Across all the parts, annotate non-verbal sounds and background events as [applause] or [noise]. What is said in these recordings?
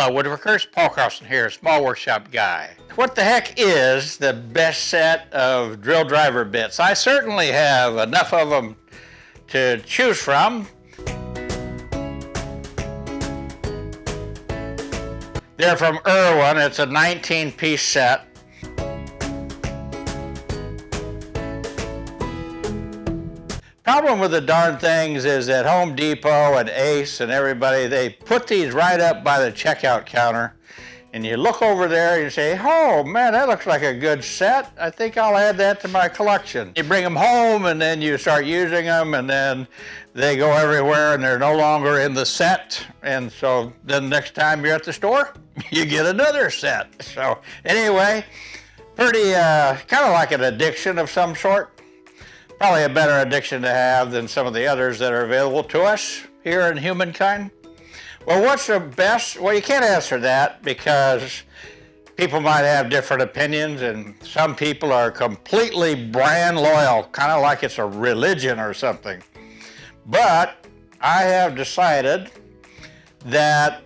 Hello Woodworkers, Paul Carlson here, Small Workshop Guy. What the heck is the best set of drill driver bits? I certainly have enough of them to choose from. They're from Irwin, it's a 19 piece set. Problem with the darn things is that Home Depot and Ace and everybody, they put these right up by the checkout counter and you look over there and you say, oh man, that looks like a good set. I think I'll add that to my collection. You bring them home and then you start using them and then they go everywhere and they're no longer in the set. And so then next time you're at the store, [laughs] you get another set. So anyway, pretty uh, kind of like an addiction of some sort probably a better addiction to have than some of the others that are available to us here in humankind. Well, what's the best? Well, you can't answer that because people might have different opinions and some people are completely brand loyal, kind of like it's a religion or something. But I have decided that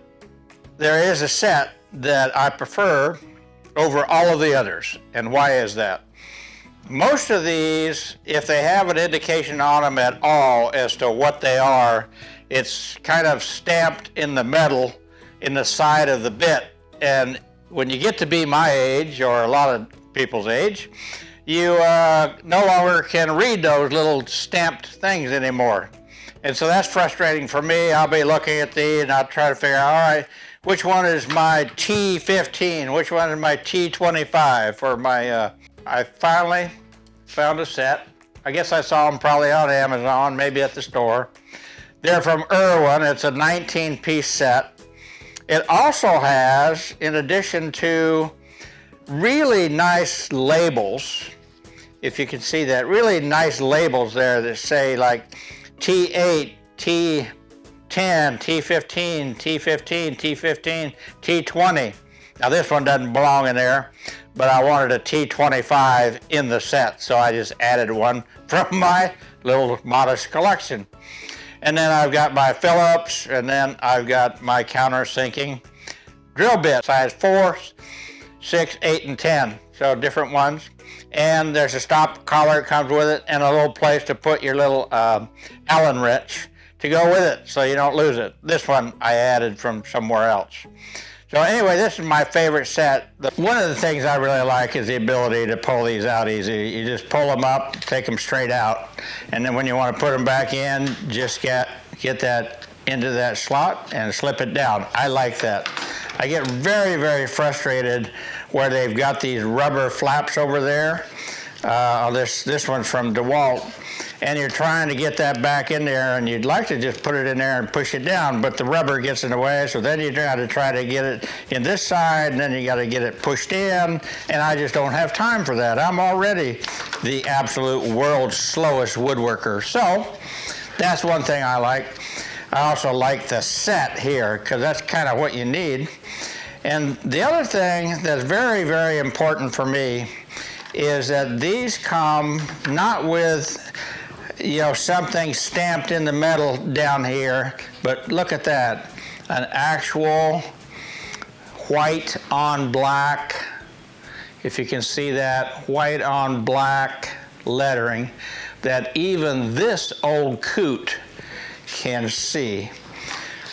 there is a set that I prefer over all of the others. And why is that? Most of these, if they have an indication on them at all as to what they are, it's kind of stamped in the metal in the side of the bit. And when you get to be my age, or a lot of people's age, you uh, no longer can read those little stamped things anymore. And so that's frustrating for me. I'll be looking at these and I'll try to figure out, all right, which one is my T15? Which one is my T25 for my uh, I finally found a set. I guess I saw them probably on Amazon, maybe at the store. They're from Irwin. It's a 19 piece set. It also has, in addition to really nice labels, if you can see that, really nice labels there that say like T8, T10, T15, T15, T15, T20. Now this one doesn't belong in there, but I wanted a T25 in the set, so I just added one [laughs] from my little modest collection. And then I've got my Phillips, and then I've got my countersinking drill bits, size four, six, eight, and 10, so different ones. And there's a stop collar that comes with it, and a little place to put your little uh, Allen wrench to go with it so you don't lose it. This one I added from somewhere else. So anyway, this is my favorite set. One of the things I really like is the ability to pull these out easy. You just pull them up, take them straight out, and then when you want to put them back in, just get, get that into that slot and slip it down. I like that. I get very, very frustrated where they've got these rubber flaps over there. Uh, this, this one's from DeWalt and you're trying to get that back in there and you'd like to just put it in there and push it down, but the rubber gets in the way, so then you got to try to get it in this side and then you got to get it pushed in, and I just don't have time for that. I'm already the absolute world's slowest woodworker. So that's one thing I like. I also like the set here because that's kind of what you need. And the other thing that's very, very important for me is that these come not with you know, something stamped in the metal down here, but look at that, an actual white on black, if you can see that, white on black lettering that even this old coot can see.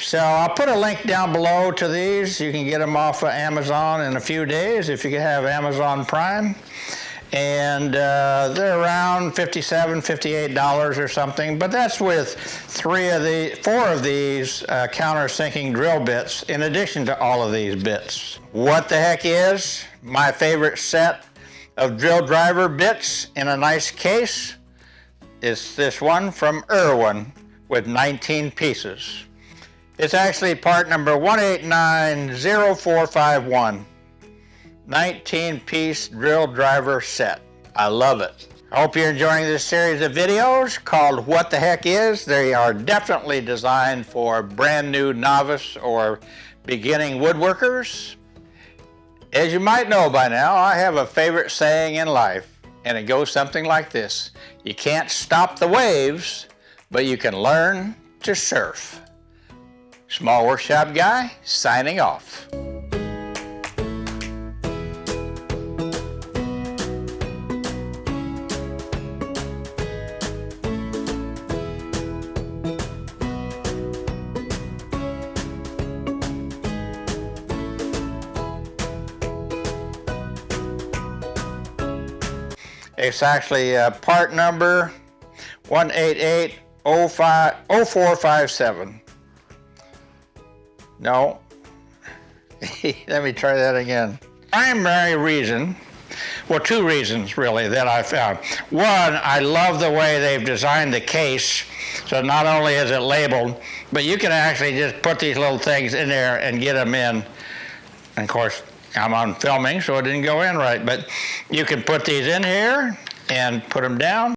So I'll put a link down below to these. You can get them off of Amazon in a few days if you have Amazon Prime and uh, they're around 57 $58 or something, but that's with three of the, four of these uh, countersinking drill bits in addition to all of these bits. What the heck is my favorite set of drill driver bits in a nice case? It's this one from Irwin with 19 pieces. It's actually part number 1890451. 19 piece drill driver set. I love it. I hope you're enjoying this series of videos called What the Heck Is. They are definitely designed for brand new novice or beginning woodworkers. As you might know by now, I have a favorite saying in life, and it goes something like this. You can't stop the waves, but you can learn to surf. Small Workshop Guy, signing off. It's actually uh, part number 1880457. No. [laughs] Let me try that again. Primary reason, well, two reasons really that I found. One, I love the way they've designed the case. So not only is it labeled, but you can actually just put these little things in there and get them in. And of course, I'm on filming, so it didn't go in right, but you can put these in here and put them down.